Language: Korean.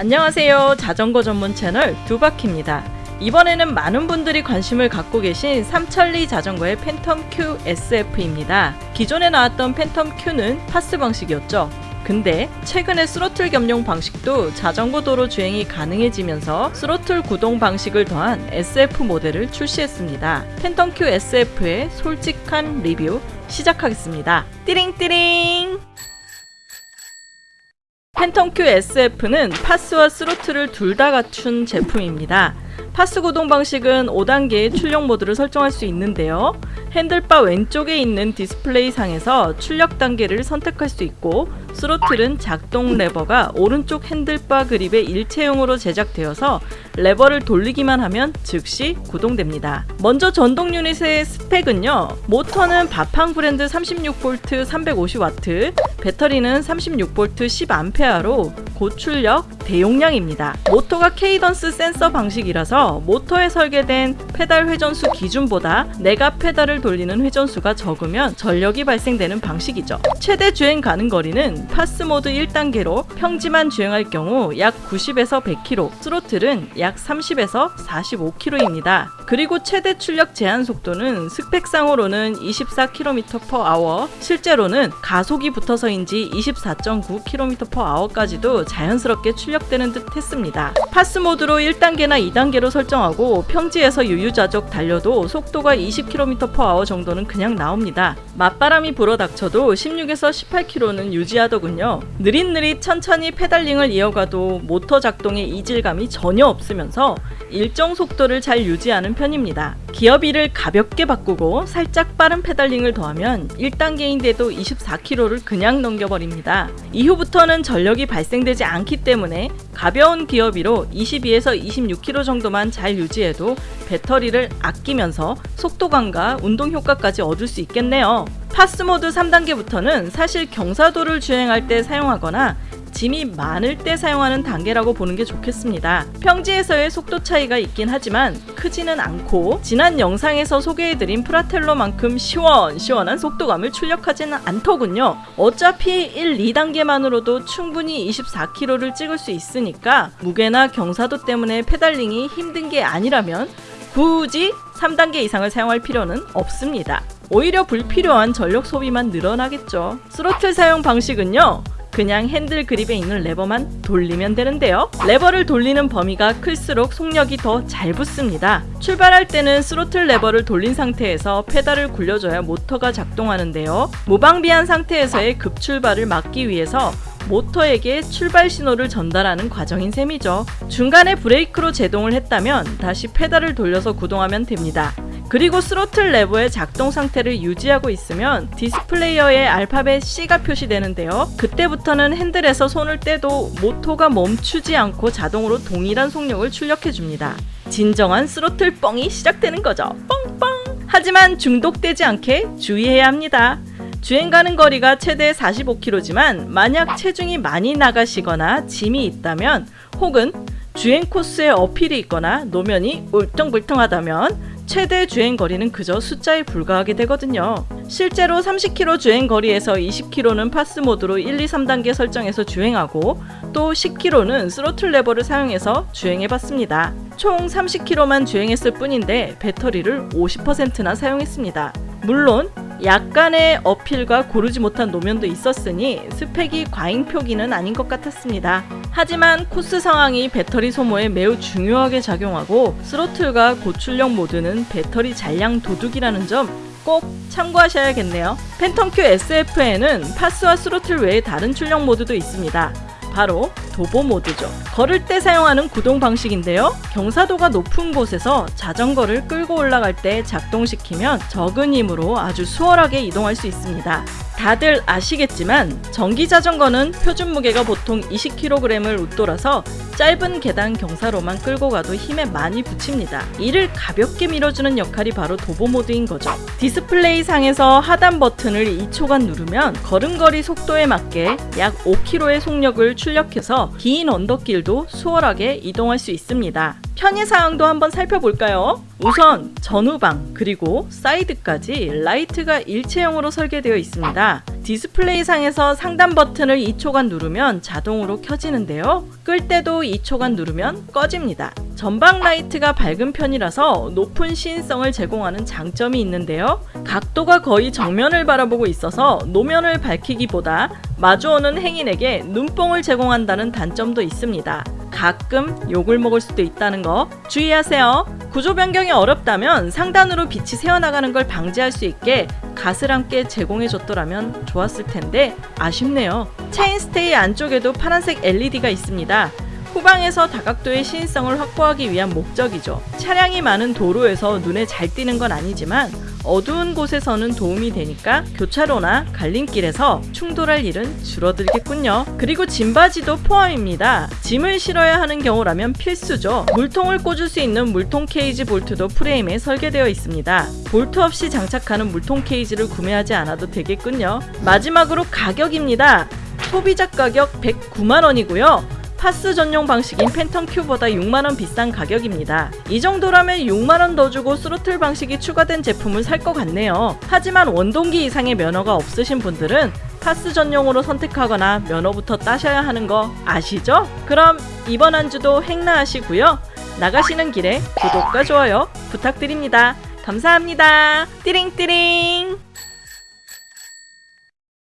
안녕하세요. 자전거 전문 채널 두바키입니다. 이번에는 많은 분들이 관심을 갖고 계신 삼천리 자전거의 팬텀 Q SF입니다. 기존에 나왔던 팬텀 Q는 PAS 방식이었죠. 근데 최근에 스로틀 겸용 방식도 자전거 도로 주행이 가능해지면서 스로틀 구동 방식을 더한 SF 모델을 출시했습니다. 팬텀 Q SF의 솔직한 리뷰 시작하겠습니다. 띠링띠링! 팬텀 Q SF는 PAS와 스로틀을 둘 다 갖춘 제품입니다. PAS 구동 방식은 5단계의 출력 모드를 설정할 수 있는데요. 핸들바 왼쪽에 있는 디스플레이 상에서 출력 단계를 선택할 수 있고 스로틀은 작동 레버가 오른쪽 핸들바 그립의 일체형으로 제작되어서 레버를 돌리기만 하면 즉시 구동됩니다. 먼저 전동 유닛의 스펙은요. 모터는 바팡 브랜드 36V 350W, 배터리는 36V 10A로 고출력 대용량입니다. 모터가 cadence 센서 방식이라서 모터에 설계된 페달 회전수 기준보다 내가 페달을 돌리는 회전수가 적으면 전력이 발생되는 방식이죠. 최대 주행 가능 거리는 PAS 모드 1단계로 평지만 주행할 경우 약 90에서 100km, 스로틀은 약 30에서 45km입니다. 그리고 최대 출력 제한 속도는 스펙상으로는 24km/h, 실제로는 가속이 붙어서인지 24.9km/h까지도 자연스럽게 출력되는 듯 했습니다. PAS 모드로 1단계나 2단계로 설정하고 평지에서 유유자적 달려도 속도가 20km/h 정도는 그냥 나옵니다. 맞바람이 불어 닥쳐도 16에서 18km는 유지하더군요. 느릿느릿 천천히 페달링을 이어가도 모터 작동의 이질감이 전혀 없으면서 일정 속도를 잘 유지하는 편입니다. 기어비를 가볍게 바꾸고 살짝 빠른 페달링을 더하면 1단계인데도 24km를 그냥 넘겨버립니다. 이후부터는 전력이 발생되지 않기 때문에 가벼운 기어비로 22에서 26km 정도만 잘 유지해도 배터리를 아끼면서 속도감과 운동 효과까지 얻을 수 있겠네요. PAS 모드 3단계부터는 사실 경사도를 주행할 때 사용하거나 짐이 많을 때 사용하는 단계라고 보는 게 좋겠습니다. 평지에서의 속도 차이가 있긴 하지만 크지는 않고 지난 영상에서 소개해드린 프라텔로만큼 시원시원한 속도감을 출력하지는 않더군요. 어차피 1, 2단계만으로도 충분히 24km를 찍을 수 있으니까 무게나 경사도 때문에 페달링이 힘든 게 아니라면 굳이 3단계 이상을 사용할 필요는 없습니다. 오히려 불필요한 전력 소비만 늘어나겠죠. 스로틀 사용 방식은요. 그냥 핸들 그립에 있는 레버만 돌리면 되는데요. 레버를 돌리는 범위가 클수록 속력이 더 잘 붙습니다. 출발할 때는 스로틀 레버를 돌린 상태에서 페달을 굴려줘야 모터가 작동하는데요. 무방비한 상태에서의 급출발을 막기 위해서 모터에게 출발 신호를 전달하는 과정인 셈이죠. 중간에 브레이크로 제동을 했다면 다시 페달을 돌려서 구동하면 됩니다. 그리고 스로틀 레버의 작동 상태를 유지하고 있으면 디스플레이에 알파벳 C가 표시되는데요. 그때부터는 핸들에서 손을 떼도 모터가 멈추지 않고 자동으로 동일한 속력을 출력해줍니다. 진정한 스로틀 뻥이 시작되는 거죠. 뻥뻥! 하지만 중독되지 않게 주의해야 합니다. 주행 가능 거리가 최대 45km지만 만약 체중이 많이 나가시거나 짐이 있다면 혹은 주행 코스에 uphill이 있거나 노면이 울퉁불퉁하다면 최대 주행 거리는 그저 숫자에 불과하게 되거든요. 실제로 30km 주행 거리에서 20km는 PAS 모드로 1, 2, 3단계 설정해서 주행하고 또 10km는 스로틀 레버를 사용해서 주행해봤습니다. 총 30km만 주행했을 뿐인데 배터리를 50%나 사용했습니다. 물론 약간의 uphill과 고르지 못한 노면도 있었으니 스펙이 과잉 표기는 아닌 것 같았습니다. 하지만 코스 상황이 배터리 소모에 매우 중요하게 작용하고 throttle과 고출력 모드는 배터리 잔량 도둑이라는 점 꼭 참고하셔야겠네요. 팬텀 Q SF에는 PAS와 throttle 외에 다른 출력 모드도 있습니다. 바로 도보 모드죠. 걸을 때 사용하는 구동 방식인데요. 경사도가 높은 곳에서 자전거를 끌고 올라갈 때 작동시키면 적은 힘으로 아주 수월하게 이동할 수 있습니다. 다들 아시겠지만 전기 자전거는 표준 무게가 보통 20kg을 웃돌아서 짧은 계단 경사로만 끌고 가도 힘에 많이 부칩니다. 이를 가볍게 밀어주는 역할이 바로 도보 모드인 거죠. 디스플레이 상에서 하단 버튼을 2초간 누르면 걸음걸이 속도에 맞게 약 5km의 속력을 출력해서 긴 언덕길도 수월하게 이동할 수 있습니다. 편의사항도 한번 살펴볼까요? 우선 전후방 그리고 사이드까지 라이트가 일체형으로 설계되어 있습니다. 디스플레이 상에서 상단 버튼을 2초간 누르면 자동으로 켜지는데요. 끌 때도 2초간 누르면 꺼집니다. 전방 라이트가 밝은 편이라서 높은 시인성을 제공하는 장점이 있는데요. 각도가 거의 정면을 바라보고 있어서 노면을 밝히기보다 마주오는 행인에게 눈뽕을 제공한다는 단점도 있습니다. 가끔 욕을 먹을 수도 있다는 거 주의하세요. 구조 변경이 어렵다면 상단으로 빛이 새어나가는 걸 방지할 수 있게 갓을 함께 제공해줬더라면 좋았을 텐데 아쉽네요. 체인스테이 안쪽에도 파란색 LED가 있습니다. 후방에서 다각도의 시인성을 확보하기 위한 목적이죠. 차량이 많은 도로에서 눈에 잘 띄는 건 아니지만 어두운 곳에서는 도움이 되니까 교차로나 갈림길에서 충돌할 일은 줄어들겠군요. 그리고 짐받이도 포함입니다. 짐을 실어야 하는 경우라면 필수죠. 물통을 꽂을 수 있는 물통 케이지 볼트도 프레임에 설계되어 있습니다. 볼트 없이 장착하는 물통 케이지를 구매하지 않아도 되겠군요. 마지막으로 가격입니다. 소비자 가격 109만 원이고요. PAS 전용 방식인 팬텀 Q보다 6만원 비싼 가격입니다. 이 정도라면 6만원 더 주고 스로틀 방식이 추가된 제품을 살 것 같네요. 하지만 원동기 이상의 면허가 없으신 분들은 파스 전용으로 선택하거나 면허부터 따셔야 하는 거 아시죠? 그럼 이번 한 주도 행나하시고요. 나가시는 길에 구독과 좋아요 부탁드립니다. 감사합니다. 띠링띠링